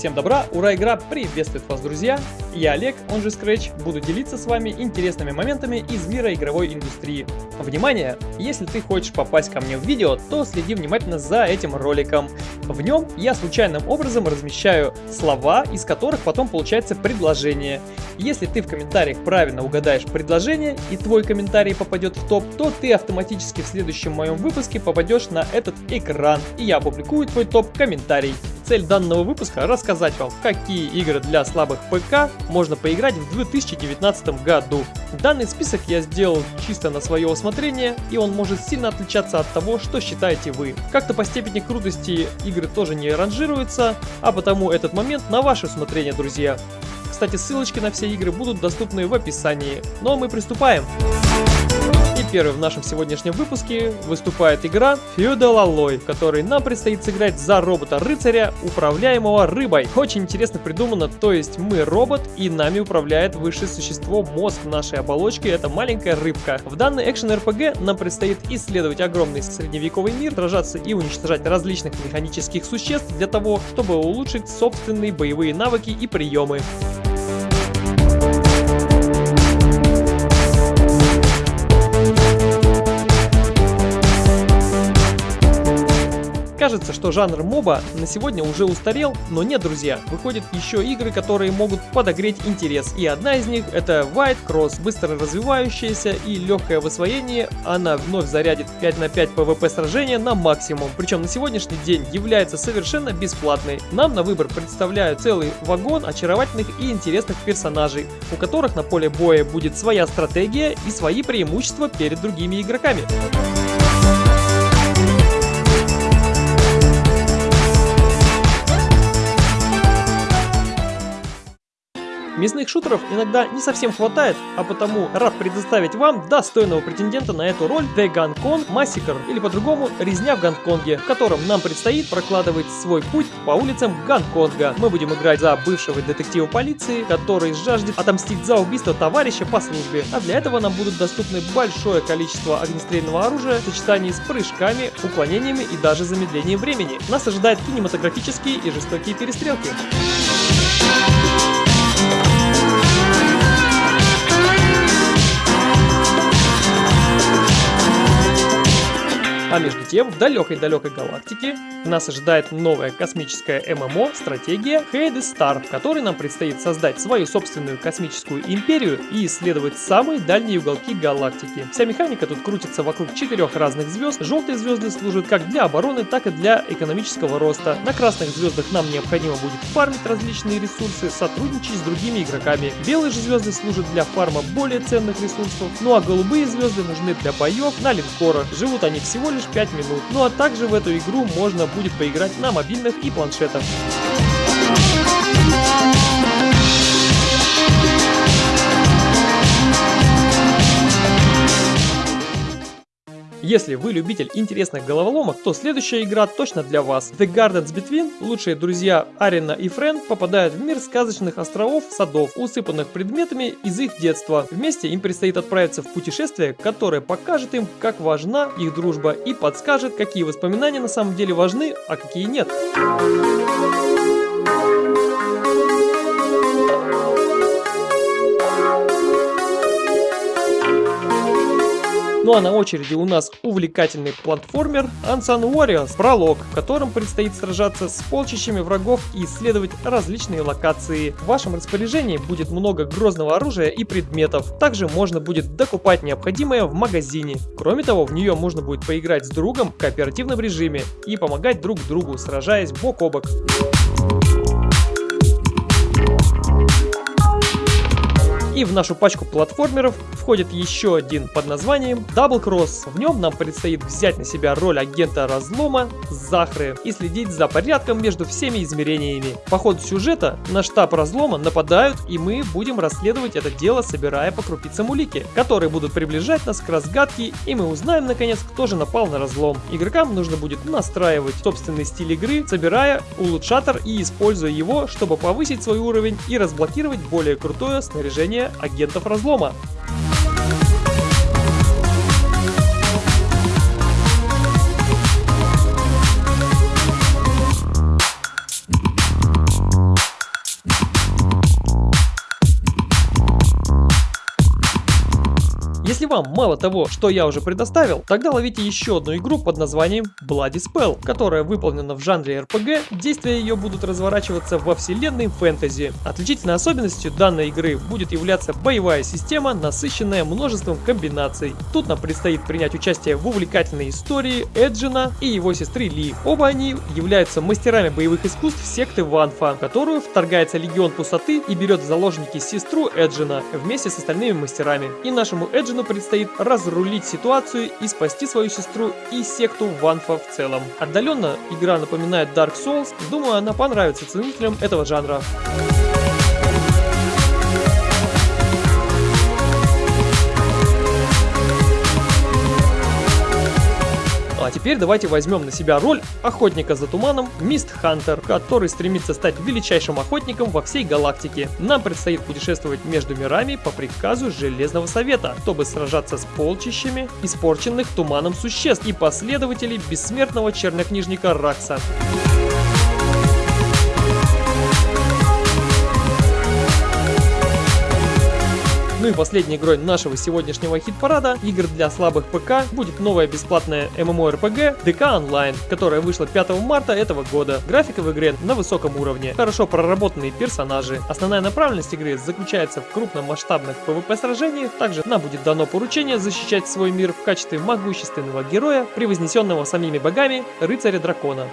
Всем добра, ура, игра приветствует вас, друзья! Я Олег, он же Scratch, буду делиться с вами интересными моментами из мира игровой индустрии. Внимание! Если ты хочешь попасть ко мне в видео, то следи внимательно за этим роликом. В нем я случайным образом размещаю слова, из которых потом получается предложение. Если ты в комментариях правильно угадаешь предложение и твой комментарий попадет в топ, то ты автоматически в следующем моем выпуске попадешь на этот экран, и я опубликую твой топ-комментарий. Цель данного выпуска рассказать вам, какие игры для слабых ПК можно поиграть в 2019 году. Данный список я сделал чисто на свое усмотрение, и он может сильно отличаться от того, что считаете вы. Как-то по степени крутости игры тоже не ранжируются, а потому этот момент на ваше усмотрение, друзья. Кстати, ссылочки на все игры будут доступны в описании. Ну а мы приступаем. И первой в нашем сегодняшнем выпуске выступает игра Feudal Alloy, в которой нам предстоит сыграть за робота-рыцаря, управляемого рыбой. Очень интересно придумано, то есть мы робот и нами управляет высшее существо, мозг нашей оболочки, это маленькая рыбка. В данной экшен-РПГ нам предстоит исследовать огромный средневековый мир, сражаться и уничтожать различных механических существ для того, чтобы улучшить собственные боевые навыки и приемы. Кажется, что жанр моба на сегодня уже устарел, но нет, друзья. Выходят еще игры, которые могут подогреть интерес. И одна из них это White Cross, быстро развивающаяся и легкое в освоении. Она вновь зарядит 5 на 5 PvP сражения на максимум. Причем на сегодняшний день является совершенно бесплатной. Нам на выбор представляют целый вагон очаровательных и интересных персонажей, у которых на поле боя будет своя стратегия и свои преимущества перед другими игроками. Мясных шутеров иногда не совсем хватает, а потому рад предоставить вам достойного претендента на эту роль The Gun Massacre, или по-другому Резня в Гонконге, в котором нам предстоит прокладывать свой путь по улицам Гонконга. Мы будем играть за бывшего детектива полиции, который жаждет отомстить за убийство товарища по службе. А для этого нам будут доступны большое количество огнестрельного оружия в сочетании с прыжками, уклонениями и даже замедлением времени. Нас ожидают кинематографические и жестокие перестрелки. А между тем, в далекой-далекой галактике нас ожидает новая космическая ММО стратегия Hades Star, в которой нам предстоит создать свою собственную космическую империю и исследовать самые дальние уголки галактики. Вся механика тут крутится вокруг четырех разных звезд. Желтые звезды служат как для обороны, так и для экономического роста. На красных звездах нам необходимо будет фармить различные ресурсы, сотрудничать с другими игроками. Белые же звезды служат для фарма более ценных ресурсов, ну а голубые звезды нужны для боев на линкорах. Живут они всего лишь лишь 5 минут. Ну а также в эту игру можно будет поиграть на мобильных и планшетах. Если вы любитель интересных головоломок, то следующая игра точно для вас. The Gardens Between, лучшие друзья Арина и Френ попадают в мир сказочных островов, садов, усыпанных предметами из их детства. Вместе им предстоит отправиться в путешествие, которое покажет им, как важна их дружба и подскажет, какие воспоминания на самом деле важны, а какие нет. Ну а на очереди у нас увлекательный платформер Unsung Warriors Пролог, в котором предстоит сражаться с полчищами врагов и исследовать различные локации. В вашем распоряжении будет много грозного оружия и предметов. Также можно будет докупать необходимое в магазине. Кроме того, в нее можно будет поиграть с другом в кооперативном режиме и помогать друг другу, сражаясь бок о бок. И в нашу пачку платформеров входит еще один под названием Double Cross. В нем нам предстоит взять на себя роль агента разлома Захры и следить за порядком между всеми измерениями. По ходу сюжета на штаб разлома нападают и мы будем расследовать это дело, собирая по крупицам улики, которые будут приближать нас к разгадке и мы узнаем наконец, кто же напал на разлом. Игрокам нужно будет настраивать собственный стиль игры, собирая улучшатор и используя его, чтобы повысить свой уровень и разблокировать более крутое снаряжение агентов разлома. Если вам мало того, что я уже предоставил, тогда ловите еще одну игру под названием Bloody Spell, которая выполнена в жанре RPG, действия ее будут разворачиваться во вселенной фэнтези. Отличительной особенностью данной игры будет являться боевая система, насыщенная множеством комбинаций. Тут нам предстоит принять участие в увлекательной истории Эджина и его сестры Ли. Оба они являются мастерами боевых искусств секты Ванфа, в которую вторгается Легион Пустоты и берет в заложники сестру Эджина вместе с остальными мастерами. И нашему Эджину предстоит разрулить ситуацию и спасти свою сестру и секту Ванфа в целом. Отдаленно игра напоминает Dark Souls, думаю она понравится ценителям этого жанра. А теперь давайте возьмем на себя роль охотника за туманом Мист Хантер, который стремится стать величайшим охотником во всей галактике. Нам предстоит путешествовать между мирами по приказу Железного Совета, чтобы сражаться с полчищами испорченных туманом существ и последователей бессмертного чернокнижника Ракса. Ну и последней игрой нашего сегодняшнего хит-парада игр для слабых ПК будет новая бесплатная MMORPG DK Online, которая вышла 5 марта этого года. Графика в игре на высоком уровне, хорошо проработанные персонажи. Основная направленность игры заключается в крупномасштабных PvP сражениях, также нам будет дано поручение защищать свой мир в качестве могущественного героя, превознесенного самими богами, рыцаря дракона.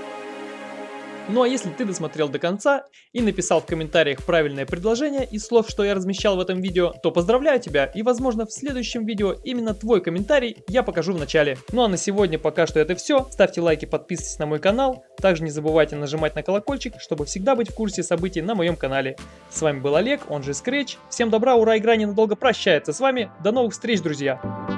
Ну а если ты досмотрел до конца и написал в комментариях правильное предложение из слов, что я размещал в этом видео, то поздравляю тебя и возможно в следующем видео именно твой комментарий я покажу в начале. Ну а на сегодня пока что это все. Ставьте лайки, подписывайтесь на мой канал. Также не забывайте нажимать на колокольчик, чтобы всегда быть в курсе событий на моем канале. С вами был Олег, он же Scratch. Всем добра, ура, игра ненадолго прощается с вами. До новых встреч, друзья!